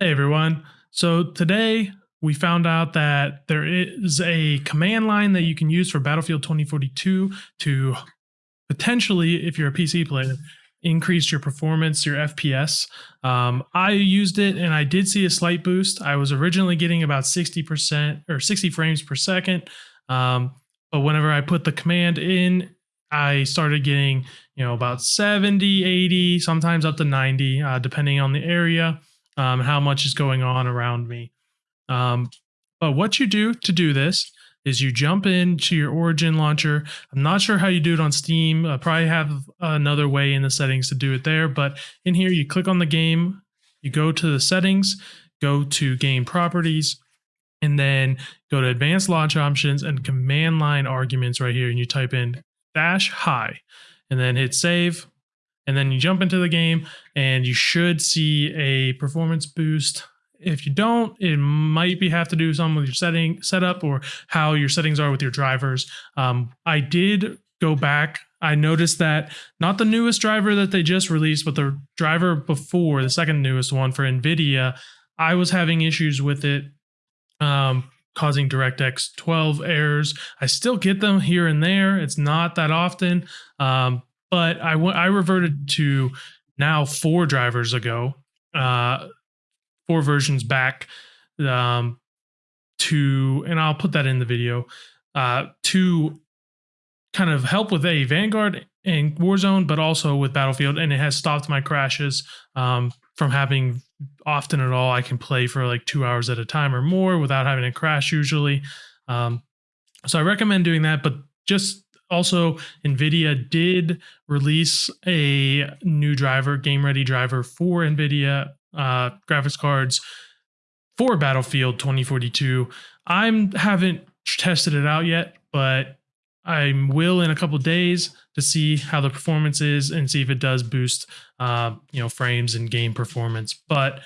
Hey everyone. So today we found out that there is a command line that you can use for Battlefield 2042 to potentially, if you're a PC player, increase your performance, your FPS. Um, I used it and I did see a slight boost. I was originally getting about 60% or 60 frames per second. Um, but whenever I put the command in, I started getting, you know, about 70, 80, sometimes up to 90, uh, depending on the area um, how much is going on around me. Um, but what you do to do this is you jump into your Origin launcher. I'm not sure how you do it on Steam. I probably have another way in the settings to do it there. But in here, you click on the game, you go to the settings, go to game properties, and then go to advanced launch options and command line arguments right here. And you type in dash high and then hit save and then you jump into the game and you should see a performance boost. If you don't, it might be have to do something with your setting setup or how your settings are with your drivers. Um, I did go back. I noticed that not the newest driver that they just released, but the driver before the second newest one for NVIDIA, I was having issues with it. Um, causing DirectX 12 errors. I still get them here and there. It's not that often, um, but I I reverted to now four drivers ago, uh, four versions back, um, to and I'll put that in the video, uh, to kind of help with a Vanguard and Warzone, but also with Battlefield, and it has stopped my crashes um, from happening often at all. I can play for like two hours at a time or more without having a crash usually. Um, so I recommend doing that, but just also nvidia did release a new driver game ready driver for nvidia uh, graphics cards for battlefield 2042 i haven't tested it out yet but i will in a couple days to see how the performance is and see if it does boost uh, you know frames and game performance. But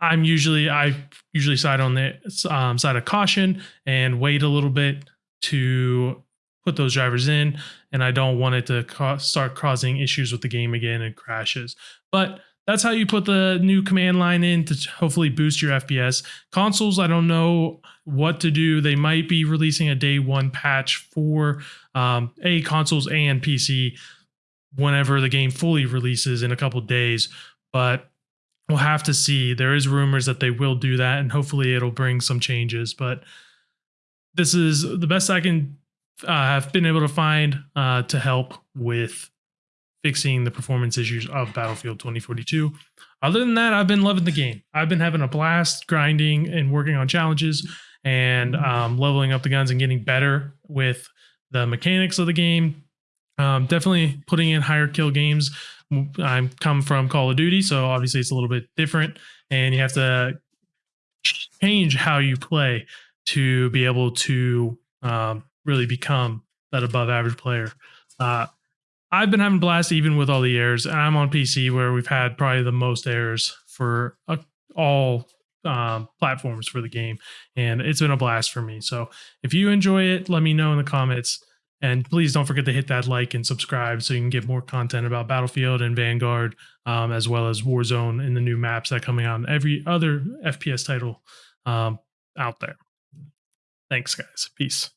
i'm usually i usually side on the um, side of caution and wait a little bit to put those drivers in, and I don't want it to ca- start causing issues with the game again and crashes. But that's how you put the new command line in to hopefully boost your FPS. Consoles, I don't know what to do. They might be releasing a day one patch for um, a consoles and PC whenever the game fully releases in a couple days. But we'll have to see. There is rumors that they will do that, and hopefully it'll bring some changes. But this is the best I can uh, have been able to find uh, to help with fixing the performance issues of Battlefield 2042. Other than that, I've been loving the game. I've been having a blast grinding and working on challenges and um, leveling up the guns and getting better with the mechanics of the game. Um, definitely putting in higher kill games. I'm come from Call of Duty, so obviously it's a little bit different, and you have to change how you play to be able to um, really become that above average player. Uh, I've been having blast even with all the errors, and I'm on PC where we've had probably the most errors for uh, all um, platforms for the game, and it's been a blast for me. So if you enjoy it, let me know in the comments. And please don't forget to hit that like and subscribe so you can get more content about Battlefield and Vanguard, um, as well as Warzone and the new maps that are coming out and every other FPS title um, out there. Thanks, guys. Peace.